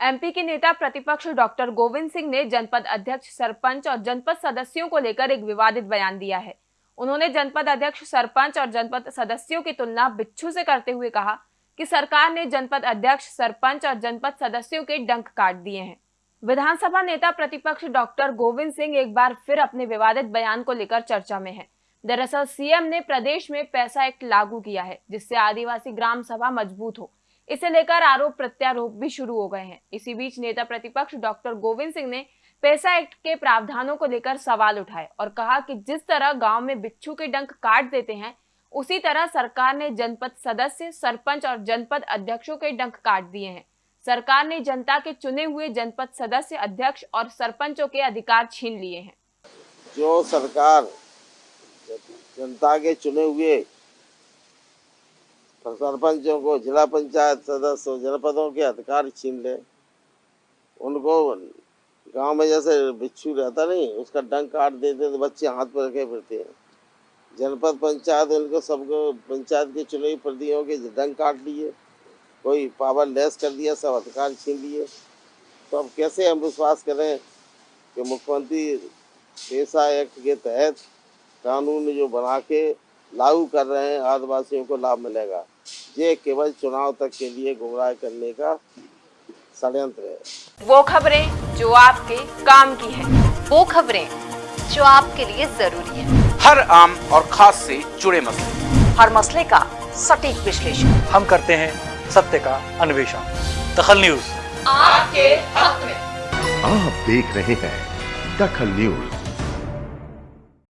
MP के नेता प्रतिपक्ष डॉक्टर गोविंद सिंह ने जनपद अध्यक्ष सरपंच और जनपद सदस्यों को लेकर एक विवादित बयान दिया है। उन्होंने जनपद अध्यक्ष, सरपंच और जनपद सदस्यों की तुलना बिच्छू से करते हुए कहा कि सरकार ने जनपद अध्यक्ष, सरपंच और जनपद सदस्यों के डंक काट दिए हैं। विधानसभा नेता प्रतिपक्ष डॉक्टर गोविंद सिंह एक बार फिर अपने विवादित बयान को लेकर चर्चा में है। दरअसल सीएम ने प्रदेश में पैसा एक्ट लागू किया है, जिससे आदिवासी ग्राम सभा मज़बूत हो। इसे लेकर आरोप प्रत्यारोप भी शुरू हो गए हैं। इसी बीच नेता प्रतिपक्ष डॉक्टर गोविंद सिंह ने पैसा एक्ट के प्रावधानों को लेकर सवाल उठाए और कहा कि जिस तरह गाँव में बिच्छू के डंक काट देते हैं, उसी तरह सरकार ने जनपद सदस्य, सरपंच और जनपद अध्यक्षों के डंक काट दिए हैं। सरकार ने जनता के चुने हुए जनपद सदस्य, अध्यक्ष और सरपंचों के अधिकार छीन लिए हैं। जो सरकार जनता के चुने हुए सरपंचों को जिला पंचायत सदस्य, जनपदों के अधिकार छीन ले। उनको गाँव में जैसे बिच्छू रहता नहीं, उसका डंक काट देते तो बच्चे हाथ पर रखे फिरते हैं। जनपद पंचायत उनको सबको, पंचायत के चुने हुए प्रतिनिधियों के डंक काट लिए कोई पावर लेस कर दिया, सब अधिकार छीन लिए। तो अब कैसे हम विश्वास करें कि मुख्यमंत्री पेशा एक्ट के तहत कानून जो बना के लागू कर रहे हैं आदिवासियों को लाभ मिलेगा। ये केवल चुनाव तक के लिए गुमराह करने का षडयंत्र है। वो खबरें जो आपके काम की है वो खबरें जो आपके लिए ज़रूरी है। हर आम और खास से जुड़े मसले। हर मसले का सटीक विश्लेषण। हम करते हैं सत्य का अन्वेषण। दखल न्यूज़। आपके हक में। आप देख रहे हैं दखल न्यूज़।